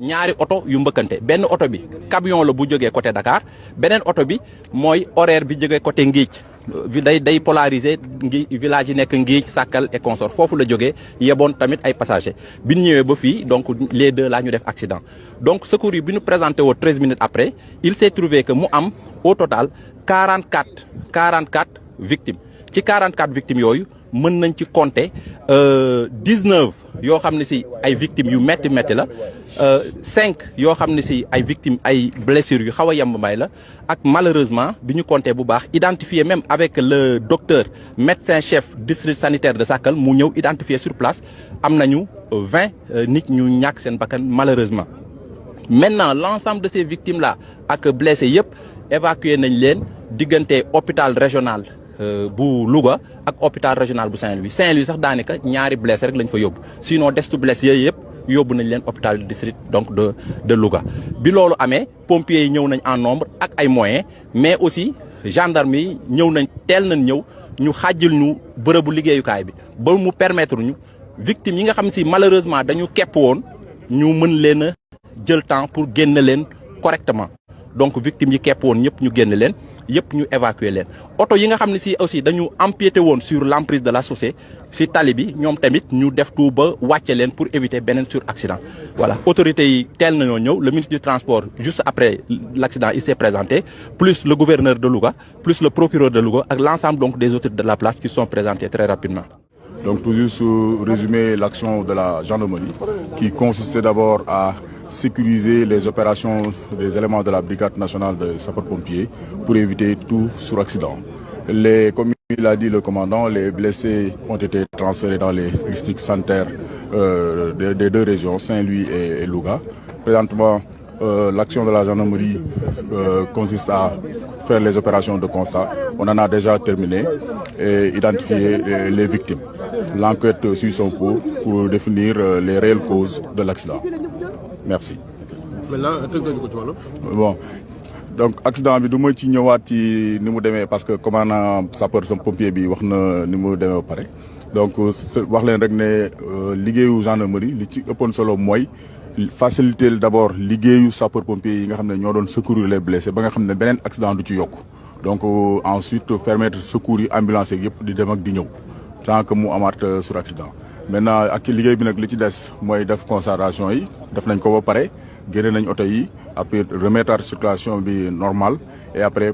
ñaari oto yu mbëkkante. Benn oto bi camion côté Dakar bi horaire côté day day polariser village et consort. Tamit ay passagers. Donc les deux là donc secours yi bi ñu présenté woo 13 minutes après il s'est trouvé que mu am au total 44 44 victimes. Ci 44 victimes mën nañ ci compter 19 yoo xam ne si ay victimes yu métti métti la 5 yoo xam ne si ay victimes ay blessures a ak malheureusement bi ñu compter bu identifié même avec le docteur médecin chef district sanitaire de Sakal mu ñëw identifié sur place am nañu 20 nit ñu ñàkk seen bakkan malheureusement. maintenant l'ensemble de ces victimes là ak blessés yëpp évacué nañ leen diggante hôpital régional. Bu Louga hôpital régional bu Saint-Louis Saint-Louis sax blessé rek sinon hôpital district donc de de Louga. bi pompiers yi ñëw nañ en nombre ak ay moyens mais aussi gendarme yi ñëw nañ teel nañ ñëw ñu xàjjil ñu bërëbu liggéeyukaay permettre yi nga malheureusement temps pour correctement. Donc victimes yi kepp woon ñëpp ñu génn leen yëpp ñu évacuer leen. Oto yi nga xam ne si aussi dañu empiété woon sur l'emprise de la chaussée si tali bi ñoom tamit ñu def tout ba wàcce leen pour éviter beneen sur accident voilà autorités yi teel nañoo ñëw le ministre du transport juste après l'accident il s'est présenté plus le gouverneur de Louga plus le procureur de Louga ak l'ensemble donc des autorités de la place qui sont présentés très rapidement. Donc pour juste résumer l'action de la gendarmerie qui consistait d'abord à sécuriser les opérations des éléments de la brigade nationale de sapeurs-pompiers pour éviter tout suraccident. Les, comme il a dit le commandant, les blessés ont été transférés dans les districts sanitaires euh, des, deux régions, Saint-Louis et, et, Louga. Présentement, euh, l'action de la gendarmerie euh, consiste à faire les opérations de constat. On en a déjà terminé et identifié les, les victimes. L'enquête suit son cours pour définir les réelles causes de l'accident. Merci. bon donc accident bi du ma ci ñëwaat ci ni mu demee parce que commandant sapeur sam pompier bi wax na ni mu demee ba pare donc wax leen rek ne liggéeyu gendarmerie li ci ëppoon solo mooy faciliter d'abord liggéeyu sapeur pompier yi nga xam ne ñoo doon secourir les blessés ba nga xam ne beneen accident du ci yokk donc ensuite permettre secours yi ambulance yeeg yëpp di dem ak di ñëw sans que mu amaat sur accident. Maintenant ak ci liggéey bi nag li ci des mooy def constatation yi def nañ ko ba pare génne nañ oto yi après remettre circulation bi normale et après